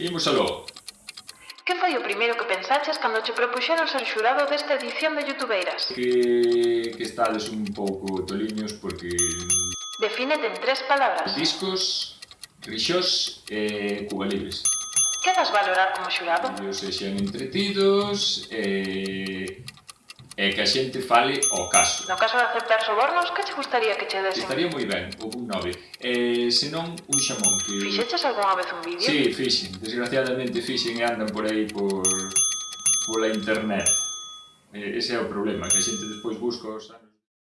Imos aló. Que foi o primeiro que pensaches cando che propuxeron ser xurado desta edición de Youtubeiras? Que, que estades un pouco toliños porque... Defínete en tres palabras. Discos, rixós e cubalibres. Que das valorar como xurado? Os sexan entretidos, e e que a xente fale o caso. No caso de aceptar sobornos, que che gustaría que che desen? Estaría moi ben, o un nove. Eh, senón, un xamón que... Fixeches algunha vez un vídeo? Sí, fixen. Desgraciadamente fixen e andan por aí por... pola internet. Eh, ese é o problema, que a xente despois busca os anos...